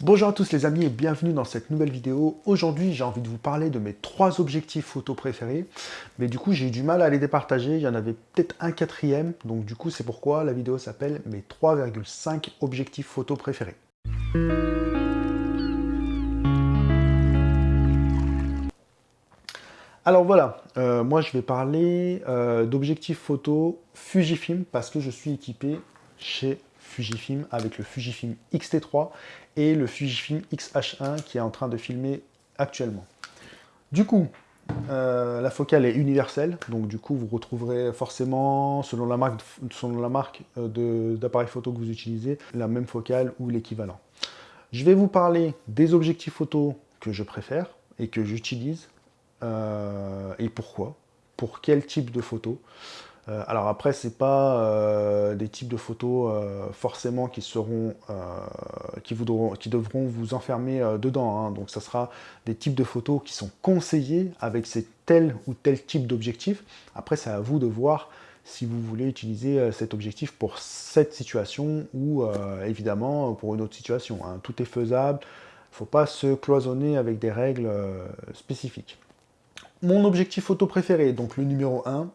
Bonjour à tous les amis et bienvenue dans cette nouvelle vidéo. Aujourd'hui, j'ai envie de vous parler de mes trois objectifs photo préférés. Mais du coup, j'ai eu du mal à les départager. Il y en avait peut-être un quatrième. Donc du coup, c'est pourquoi la vidéo s'appelle mes 3,5 objectifs photo préférés. Alors voilà, euh, moi je vais parler euh, d'objectifs photo Fujifilm parce que je suis équipé chez Fujifilm avec le Fujifilm X-T3 et le Fujifilm X-H1 qui est en train de filmer actuellement. Du coup, euh, la focale est universelle, donc du coup vous retrouverez forcément, selon la marque, selon la marque euh, d'appareil photo que vous utilisez, la même focale ou l'équivalent. Je vais vous parler des objectifs photo que je préfère et que j'utilise, euh, et pourquoi, pour quel type de photo. Euh, alors après, ce n'est pas euh, des types de photos euh, forcément qui seront, qui, devront vous enfermer dedans. Hein. Donc ça sera des types de photos qui sont conseillés avec ces tel ou tel type d'objectif. Après, c'est à vous de voir si vous voulez utiliser cet objectif pour cette situation ou évidemment pour une autre situation. Hein. Tout est faisable, il ne faut pas se cloisonner avec des règles spécifiques. Mon objectif photo préféré, donc le numéro 1,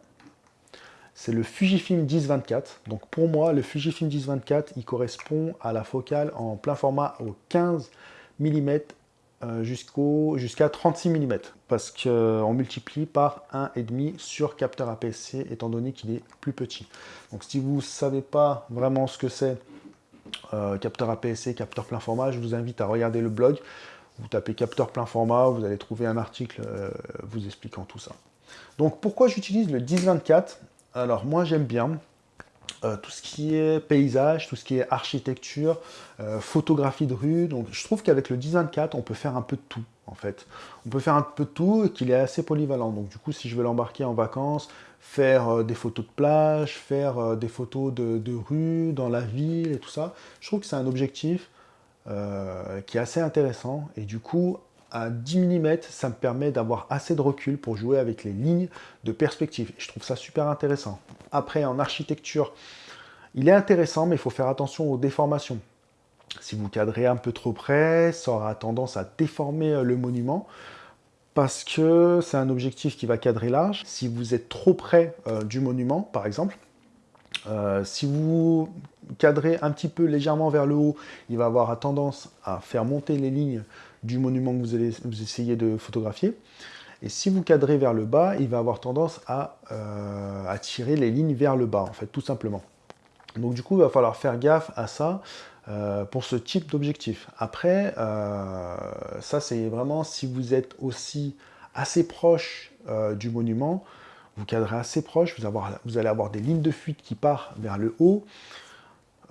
c'est le Fujifilm 1024. Donc pour moi, le Fujifilm 1024, il correspond à la focale en plein format au 15 mm jusqu'à 36 mm parce qu'on multiplie par 1,5 sur capteur APS-C étant donné qu'il est plus petit. Donc si vous ne savez pas vraiment ce que c'est euh, capteur APS-C, capteur plein format, je vous invite à regarder le blog. Vous tapez capteur plein format, vous allez trouver un article euh, vous expliquant tout ça. Donc pourquoi j'utilise le 1024 alors moi j'aime bien euh, tout ce qui est paysage, tout ce qui est architecture, euh, photographie de rue. Donc je trouve qu'avec le 1024, on peut faire un peu de tout en fait. On peut faire un peu de tout et qu'il est assez polyvalent. Donc du coup, si je veux l'embarquer en vacances, faire euh, des photos de plage, faire des photos de, de, rue, dans la ville et tout ça, je trouve que c'est un objectif qui est assez intéressant. Et du coup, à 10 mm, ça me permet d'avoir assez de recul pour jouer avec les lignes de perspective. Je trouve ça super intéressant. Après, en architecture, il est intéressant, mais il faut faire attention aux déformations. Si vous cadrez un peu trop près, ça aura tendance à déformer euh, le monument parce que c'est un objectif qui va cadrer large. Si vous êtes trop près euh, du monument, par exemple, euh, si vous cadrez un petit peu légèrement vers le haut, il va avoir tendance à faire monter les lignes du monument que vous allez vous essayez de photographier. Et si vous cadrez vers le bas, il va avoir tendance à, euh, tirer les lignes vers le bas, en fait, tout simplement. Donc du coup, il va falloir faire gaffe à ça euh, pour ce type d'objectif. Après, euh, ça c'est vraiment si vous êtes aussi assez proche du monument, vous cadrez assez proche, vous, vous allez avoir des lignes de fuite qui partent vers le haut,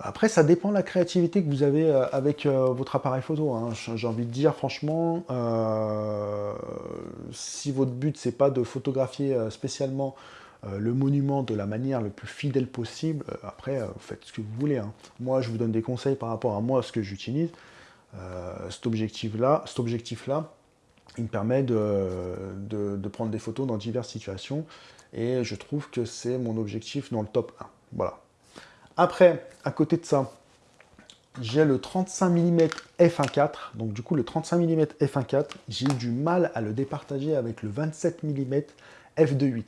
après, ça dépend de la créativité que vous avez euh, avec euh, votre appareil photo. Hein. J'ai envie de dire, franchement, euh, si votre but, c'est pas de photographier spécialement le monument de la manière le plus fidèle possible, après, vous faites ce que vous voulez. Hein. Moi, je vous donne des conseils par rapport à moi, ce que j'utilise. cet objectif-là, cet objectif-là, il me permet de, de prendre des photos dans diverses situations. Et je trouve que c'est mon objectif dans le top 1. Voilà. Après, à côté de ça, j'ai le 35 mm f1.4. Donc du coup, le 35 mm f1.4, j'ai eu du mal à le départager avec le 27 mm f2.8.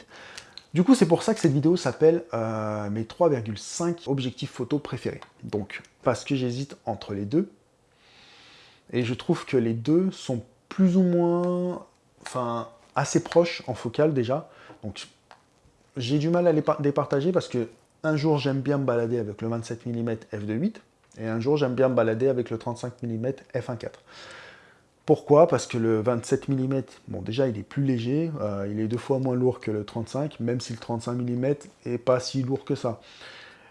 Du coup, c'est pour ça que cette vidéo s'appelle euh, mes 3,5 objectifs photo préférés. Donc, parce que j'hésite entre les deux. Et je trouve que les deux sont plus ou moins, enfin, assez proches en focale déjà. Donc, j'ai du mal à les départager parce que un jour, j'aime bien me balader avec le 27 mm f2.8 et un jour, j'aime bien me balader avec le 35 mm f1.4. Pourquoi? Parce que le 27 mm, bon déjà il est plus léger, euh, il est deux fois moins lourd que le 35, même si le 35 mm est pas si lourd que ça.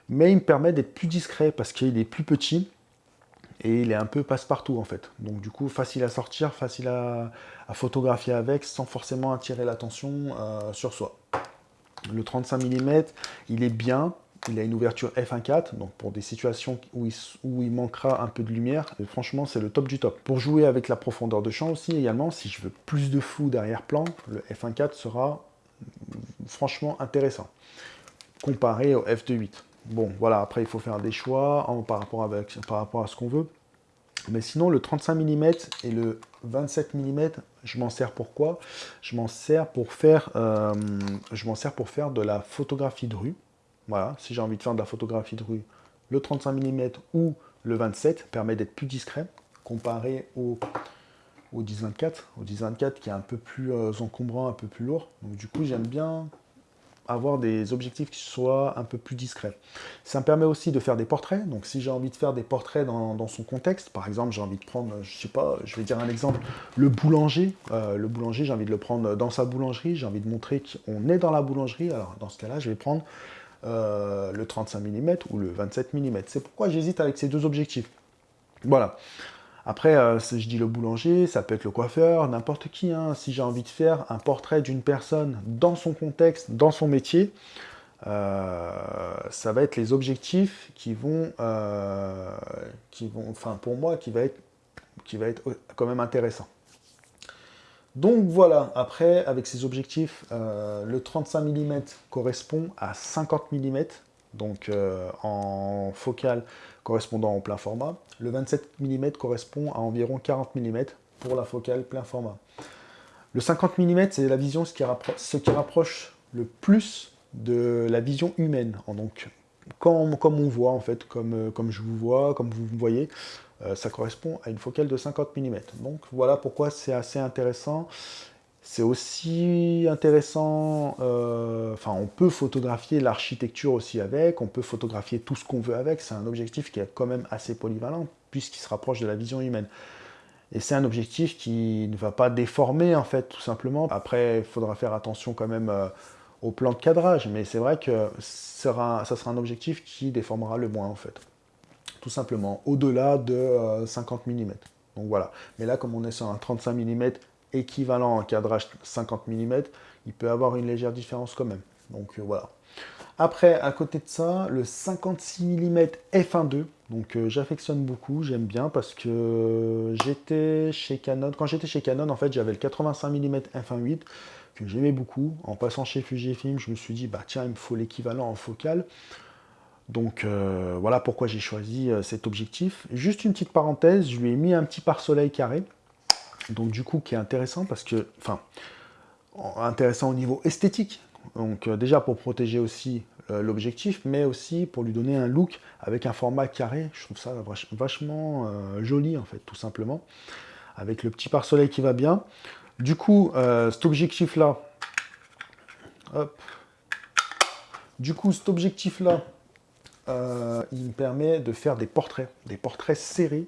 Mais il me permet d'être plus discret parce qu'il est plus petit et il est un peu passe-partout en fait. Donc du coup facile à sortir, facile à, photographier avec sans forcément attirer l'attention euh, sur soi. Le 35 mm, il est bien, il a une ouverture f1.4, donc pour des situations où il, manquera un peu de lumière, franchement c'est le top du top. Pour jouer avec la profondeur de champ aussi également, si je veux plus de flou d'arrière-plan, le f1.4 sera franchement intéressant, comparé au f2.8. Bon, voilà, après il faut faire des choix par, rapport avec, par rapport à ce qu'on veut. Mais sinon, le 35 mm et le 27 mm, je m'en sers pour quoi? Je m'en sers pour faire, euh, je m'en sers pour faire de la photographie de rue. Voilà, si j'ai envie de faire de la photographie de rue, le 35 mm ou le 27 permet d'être plus discret comparé au, au 10-24, au 10-24 qui est un peu plus euh, encombrant, un peu plus lourd. Donc du coup, j'aime bien avoir des objectifs qui soient un peu plus discrets. Ça me permet aussi de faire des portraits, donc si j'ai envie de faire des portraits dans, son contexte, par exemple j'ai envie de prendre, je sais pas, je vais dire un exemple, le boulanger, euh, le boulanger j'ai envie de le prendre dans sa boulangerie, j'ai envie de montrer qu'on est dans la boulangerie, alors dans ce cas-là je vais prendre euh, le 35 mm ou le 27 mm. C'est pourquoi j'hésite avec ces deux objectifs. Voilà. Après, euh, je dis le boulanger, ça peut être le coiffeur, n'importe qui. Hein. Si j'ai envie de faire un portrait d'une personne dans son contexte, dans son métier, euh, ça va être les objectifs qui vont, enfin pour moi, qui va être, qui va être quand même intéressant. Donc voilà, après, avec ces objectifs, le 35 mm correspond à 50 mm, donc en focale correspondant au plein format. Le 27 mm correspond à environ 40 mm pour la focale plein format. Le 50 mm, c'est la vision ce qui, rapproche le plus de la vision humaine. Donc, comme, comme on voit, en fait, comme, euh, comme je vous vois, comme vous me voyez, euh, ça correspond à une focale de 50 mm. Donc voilà pourquoi c'est assez intéressant. C'est aussi intéressant, euh, enfin on peut photographier l'architecture aussi avec, on peut photographier tout ce qu'on veut avec, c'est un objectif qui est quand même assez polyvalent puisqu'il se rapproche de la vision humaine. Et c'est un objectif qui ne va pas déformer en fait tout simplement. Après il faudra faire attention quand même euh, au plan de cadrage, mais c'est vrai que ça sera un objectif qui déformera le moins en fait. Tout simplement, au-delà de 50 euh, mm. Donc voilà. Mais là, comme on est sur un 35 mm équivalent en cadrage 50 mm, il peut avoir une légère différence quand même. Donc euh, voilà. Après, à côté de ça, le 56 mm f1.2. Donc euh, j'affectionne beaucoup, j'aime bien parce que j'étais chez Canon. Quand j'étais chez Canon, en fait, j'avais le 85 mm f1.8 que j'aimais beaucoup. En passant chez Fujifilm, je me suis dit, bah tiens, il me faut l'équivalent en focale. Donc euh, voilà pourquoi j'ai choisi cet objectif. Juste une petite parenthèse, je lui ai mis un petit pare-soleil carré. Donc du coup qui est intéressant parce que, enfin, intéressant au niveau esthétique, donc euh, déjà pour protéger aussi euh, l'objectif, mais aussi pour lui donner un look avec un format carré, je trouve ça vachement euh, joli en fait, tout simplement, avec le petit pare-soleil qui va bien. Du coup, cet objectif-là, du coup cet objectif-là, il me permet de faire des portraits, des portraits serrés,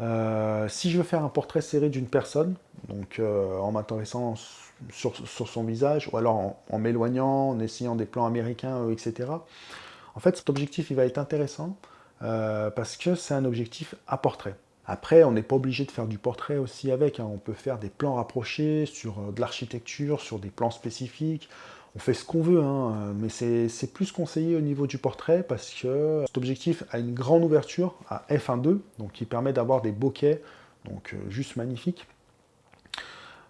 euh, si je veux faire un portrait serré d'une personne, donc euh, en m'intéressant sur, son visage, ou alors en, m'éloignant, en essayant des plans américains, euh, etc. En fait, cet objectif, il va être intéressant parce que c'est un objectif à portrait. Après, on n'est pas obligé de faire du portrait aussi avec. Hein. On peut faire des plans rapprochés sur de l'architecture, sur des plans spécifiques on fait ce qu'on veut, hein, mais c'est plus conseillé au niveau du portrait parce que cet objectif a une grande ouverture à f1.2, donc qui permet d'avoir des bokeh, donc euh, juste magnifiques.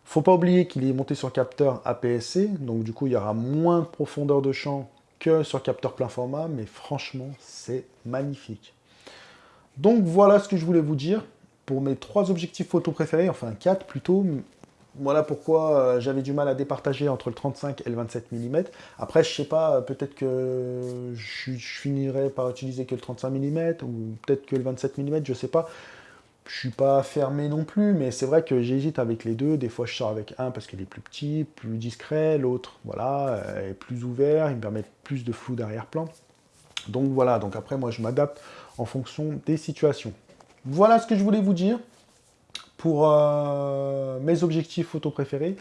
Faut pas oublier qu'il est monté sur capteur APS-C, donc du coup il y aura moins de profondeur de champ que sur capteur plein format, mais franchement c'est magnifique. Donc voilà ce que je voulais vous dire pour mes trois objectifs photo préférés, enfin quatre plutôt, voilà pourquoi euh, j'avais du mal à départager entre le 35 et le 27 mm. Après, je sais pas, peut-être que je, finirai par utiliser que le 35 mm, ou peut-être que le 27 mm, je sais pas. Je suis pas fermé non plus, mais c'est vrai que j'hésite avec les deux. Des fois, je sors avec un parce qu'il est plus petit, plus discret. L'autre, voilà, est plus ouvert, il me permet plus de flou d'arrière-plan. Donc voilà, donc après, moi, je m'adapte en fonction des situations. Voilà ce que je voulais vous dire pour euh, mes objectifs photo préférés.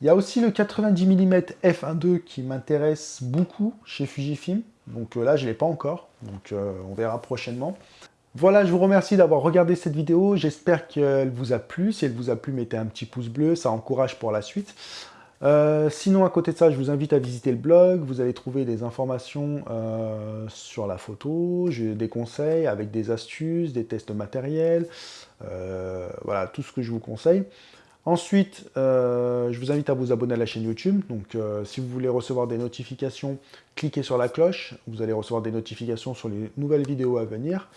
Il y a aussi le 90 mm f1.2 qui m'intéresse beaucoup chez Fujifilm. Donc euh, là, je ne l'ai pas encore, donc euh, on verra prochainement. Voilà, je vous remercie d'avoir regardé cette vidéo. J'espère qu'elle vous a plu. Si elle vous a plu, mettez un petit pouce bleu, ça encourage pour la suite. Euh, sinon, à côté de ça, je vous invite à visiter le blog. Vous allez trouver des informations euh, sur la photo, des conseils avec des astuces, des tests matériels. Euh, voilà, tout ce que je vous conseille. Ensuite, je vous invite à vous abonner à la chaîne YouTube. Donc, si vous voulez recevoir des notifications, cliquez sur la cloche. Vous allez recevoir des notifications sur les nouvelles vidéos à venir.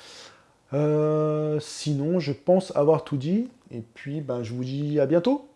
Sinon, je pense avoir tout dit. Et puis, ben, je vous dis à bientôt